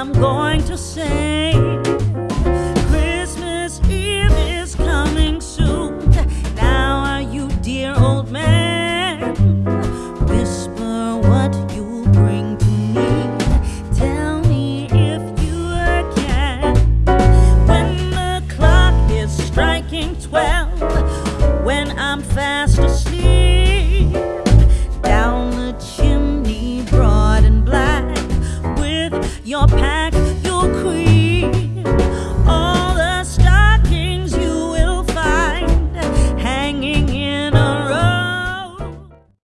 I'm going to say Christmas Eve is coming soon. Now are you, dear old man? Whisper what you bring to me. Tell me if you can. When the clock is striking twelve, when I'm fast your past.